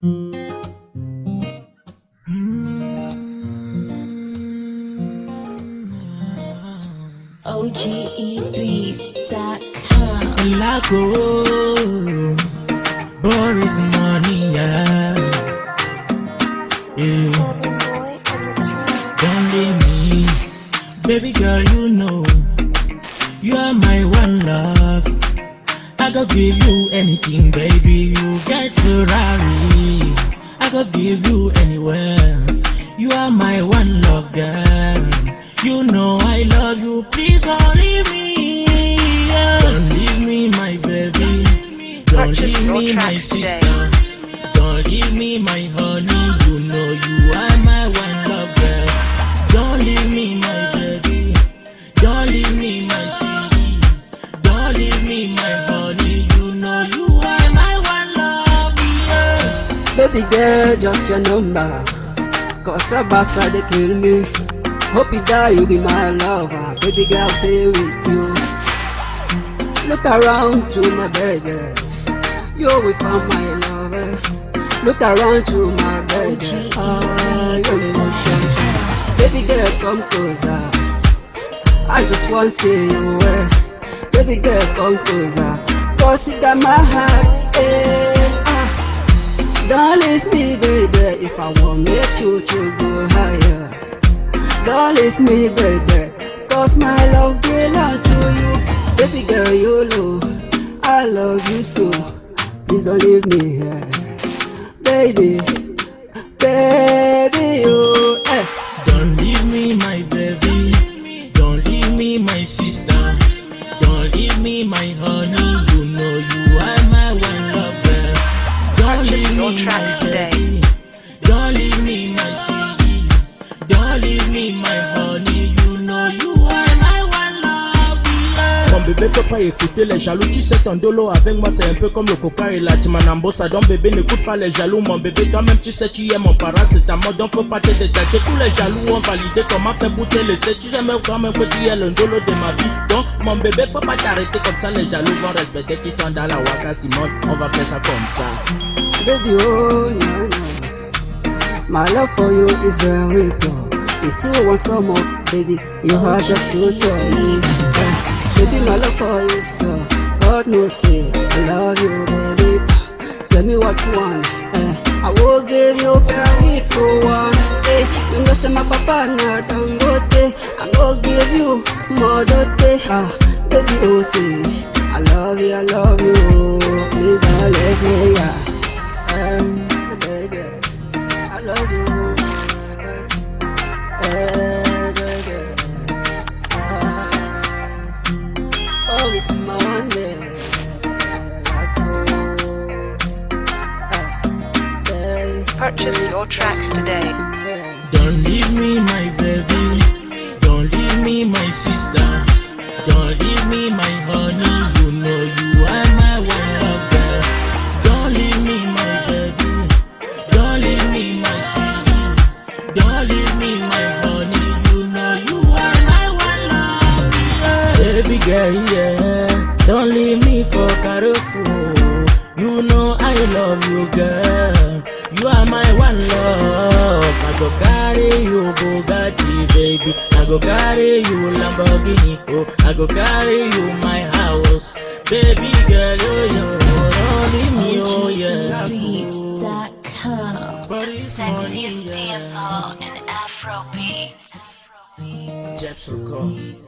OGEbeats.com. Lago, Boris money, yeah. yeah. Don't leave me, baby girl, you know you are my one love. I go give you anything, baby. You get Ferrari. I go give you anywhere. You are my one love, girl. You know I love you. Please don't leave me. yeah. Don't leave me, my baby. Don't Purchase leave me, my tracks today. sister. Don't leave me, my honey. You know you are my one love, girl. Don't leave me, my baby. Don't leave me, my sweetie. Don't leave me, my Baby girl, just your number. Cause your bastard they kill me. Hope you die, you be my lover. Baby girl, stay with you. Look around to my baby. You will find my lover. Look around to my baby. Ah, your emotion. Baby girl, come closer. I just want to see you. eh. Baby girl, come closer. Cause you got my heart. Eh, ah. Don't leave me, baby, if I want make you to go higher. Don't leave me, baby, cause my love belong to you. Baby girl, you know I love you so. Please don't leave me here. Baby, baby, tracks bébé faut pas écouter les jaloux Tu sais ton dolo avec moi c'est un peu comme le coca et la timanambosa Donc bébé n'écoute pas les jaloux Mon bébé toi-même tu sais tu es mon parent c'est ta mode Donc faut pas te détacher Tous les jaloux ont validé comment faire pour te laisser Tu sais même quand même que tu es le dolo de ma vie Donc mon bébé faut pas t'arrêter comme ça Les jaloux vont respecter qui sont dans la waka Simone on va faire ça comme ça Baby, oh, no. My love for you is very pure. If you want some more, baby, you have just to tell me. Eh, baby, my love for you is pure. God knows, say, I love you, baby. Tell me what you want. Eh, I will give you fair if you want. Eh, you know, say my papa na Dangote. I will give you more dote. Ah, baby, oh, say, I love you, I love you. Please don't leave me, yeah. It's Monday. Like, ah, babe, Purchase your tracks today. Don't leave me, my baby. Don't leave me, my sister. Don't leave me, my honey. Don't leave me for Carrefour. You know I love you, girl. You are my one love. I go carry you Bugatti, baby. I go carry you Lamborghini. Oh, I go carry you my house, baby girl. Oh, yo, don't leave me, oh yeah. OGEbeats.com. But it's money, Sexiest yeah. dance hall and Afro beats. Jepson Coffee.